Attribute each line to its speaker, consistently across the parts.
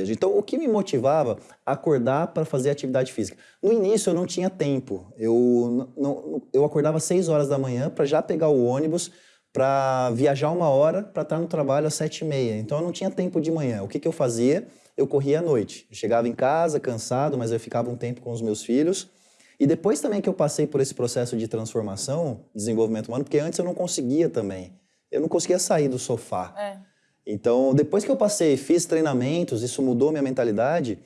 Speaker 1: Então, o que me motivava acordar para fazer atividade física? No início, eu não tinha tempo. Eu, não, eu acordava às 6 horas da manhã para já pegar o ônibus, para viajar uma hora, para estar no trabalho às 7 e meia. Então, eu não tinha tempo de manhã. O que, que eu fazia? Eu corria à noite. Eu chegava em casa, cansado, mas eu ficava um tempo com os meus filhos. E depois também que eu passei por esse processo de transformação, desenvolvimento humano, porque antes eu não conseguia também. Eu não conseguia sair do sofá.
Speaker 2: É.
Speaker 1: Então, depois que eu passei, fiz treinamentos, isso mudou minha mentalidade,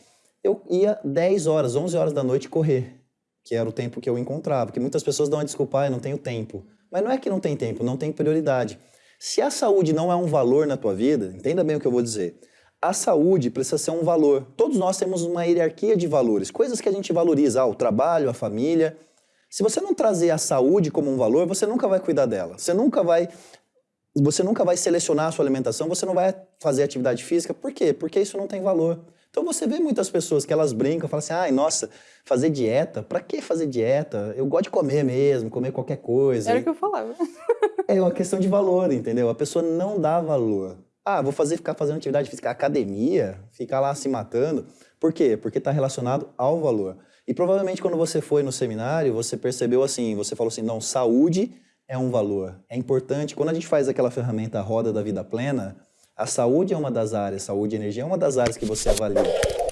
Speaker 1: eu ia 10 horas, 11 horas da noite correr, que era o tempo que eu encontrava. Porque muitas pessoas dão a desculpa, ah, eu não tenho tempo. Mas não é que não tem tempo, não tem prioridade. Se a saúde não é um valor na tua vida, entenda bem o que eu vou dizer. A saúde precisa ser um valor. Todos nós temos uma hierarquia de valores, coisas que a gente valoriza, ah, o trabalho, a família. Se você não trazer a saúde como um valor, você nunca vai cuidar dela. Você nunca vai você nunca vai selecionar a sua alimentação, você não vai fazer atividade física. Por quê? Porque isso não tem valor. Então você vê muitas pessoas que elas brincam, falam assim, ai, nossa, fazer dieta? Pra que fazer dieta? Eu gosto de comer mesmo, comer qualquer coisa.
Speaker 2: Era o que eu falava.
Speaker 1: é uma questão de valor, entendeu? A pessoa não dá valor. Ah, vou fazer, ficar fazendo atividade física, academia, ficar lá se matando. Por quê? Porque está relacionado ao valor. E provavelmente quando você foi no seminário, você percebeu assim, você falou assim, não, saúde é um valor. É importante, quando a gente faz aquela ferramenta Roda da Vida Plena, a saúde é uma das áreas, saúde e energia é uma das áreas que você avalia.